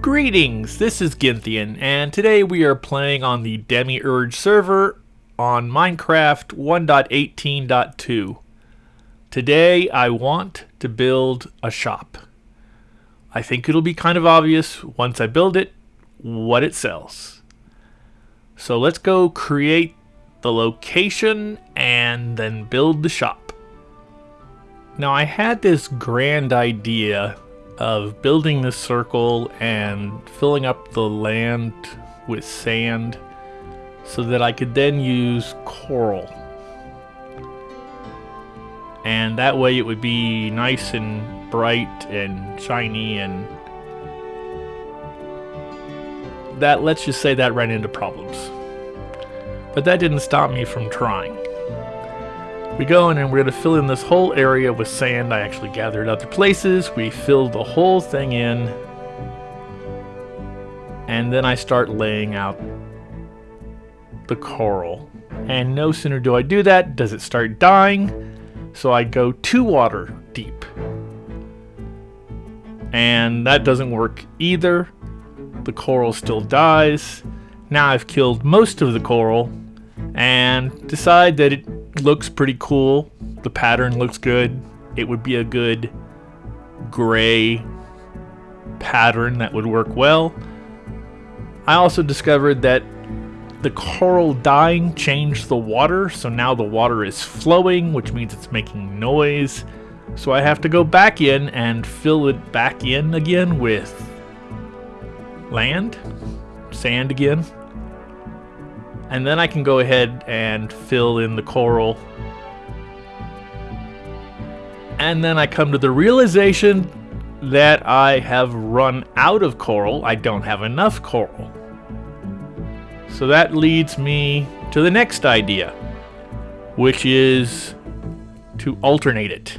Greetings, this is Gynthian, and today we are playing on the Demiurge server on Minecraft 1.18.2. Today I want to build a shop. I think it'll be kind of obvious once I build it what it sells. So let's go create the location and then build the shop. Now I had this grand idea of building this circle and filling up the land with sand so that I could then use coral. And that way it would be nice and bright and shiny and that let's just say that ran into problems. But that didn't stop me from trying. We go in and we're going to fill in this whole area with sand. I actually gathered other places. We fill the whole thing in. And then I start laying out the coral. And no sooner do I do that, does it start dying. So I go two water deep. And that doesn't work either. The coral still dies. Now I've killed most of the coral and decide that it looks pretty cool. The pattern looks good. It would be a good gray pattern that would work well. I also discovered that the coral dying changed the water, so now the water is flowing, which means it's making noise. So I have to go back in and fill it back in again with land, sand again. And then I can go ahead and fill in the coral. And then I come to the realization that I have run out of coral. I don't have enough coral. So that leads me to the next idea, which is to alternate it.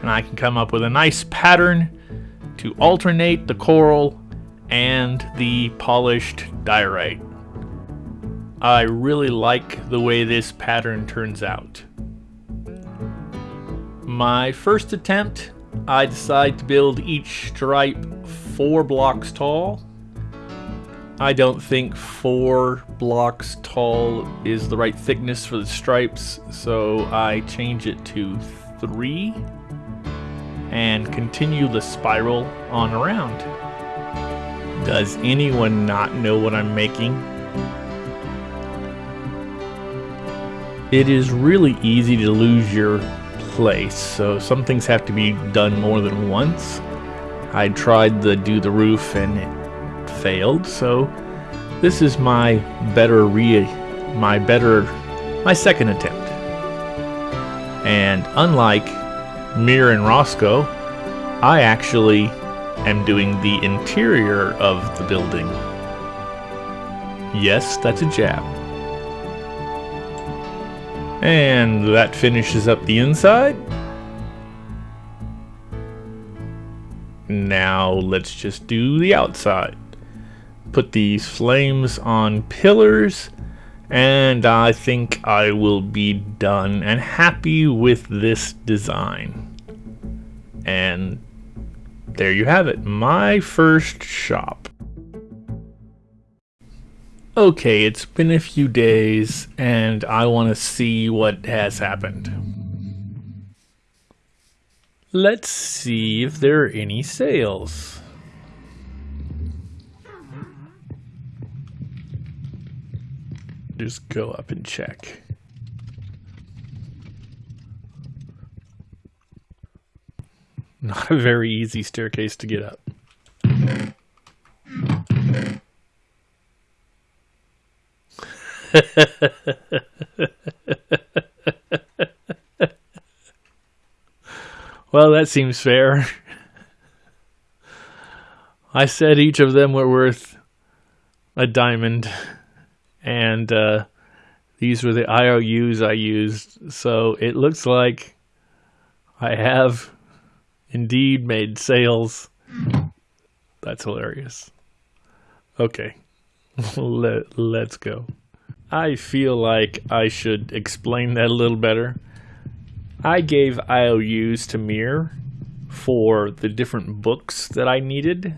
And I can come up with a nice pattern to alternate the coral and the polished diorite. I really like the way this pattern turns out. My first attempt, I decide to build each stripe four blocks tall. I don't think four blocks tall is the right thickness for the stripes, so I change it to three and continue the spiral on around. Does anyone not know what I'm making? It is really easy to lose your place, so some things have to be done more than once. I tried to do the roof and it failed, so this is my better re my better my second attempt. And unlike Mir and Roscoe, I actually am doing the interior of the building. Yes, that's a jab. And that finishes up the inside. Now let's just do the outside. Put these flames on pillars and I think I will be done and happy with this design. And there you have it, my first shop. Okay, it's been a few days, and I want to see what has happened. Let's see if there are any sales. Just go up and check. Not a very easy staircase to get up. well, that seems fair. I said each of them were worth a diamond, and uh, these were the IOUs I used, so it looks like I have indeed made sales. That's hilarious. Okay, Let, let's go. I feel like I should explain that a little better. I gave IOUs to Mir for the different books that I needed,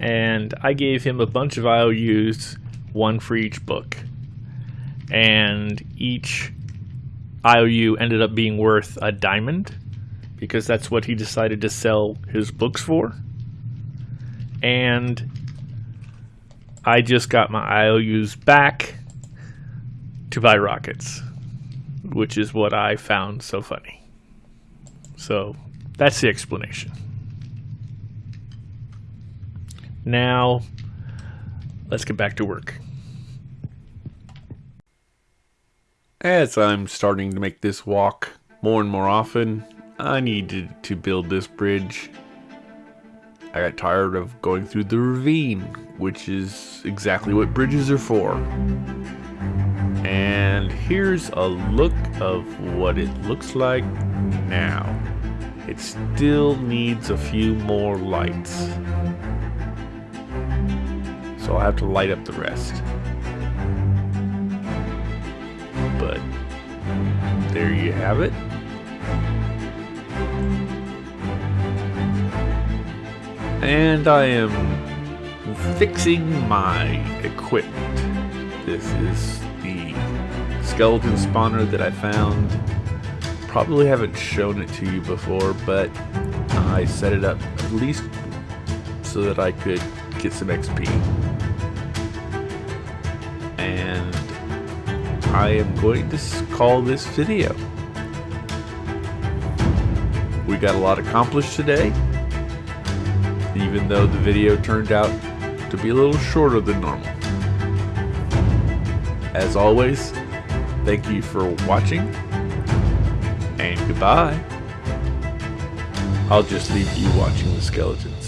and I gave him a bunch of IOUs, one for each book. And each IOU ended up being worth a diamond because that's what he decided to sell his books for. And I just got my IOUs back to buy rockets, which is what I found so funny. So that's the explanation. Now, let's get back to work. As I'm starting to make this walk more and more often, I needed to build this bridge. I got tired of going through the ravine, which is exactly what bridges are for. And here's a look of what it looks like now. It still needs a few more lights. So I'll have to light up the rest. But there you have it. And I am fixing my equipment. This is skeleton spawner that I found. Probably haven't shown it to you before, but I set it up at least so that I could get some XP. And I am going to call this video. We got a lot accomplished today, even though the video turned out to be a little shorter than normal. As always, thank you for watching, and goodbye. I'll just leave you watching the skeletons.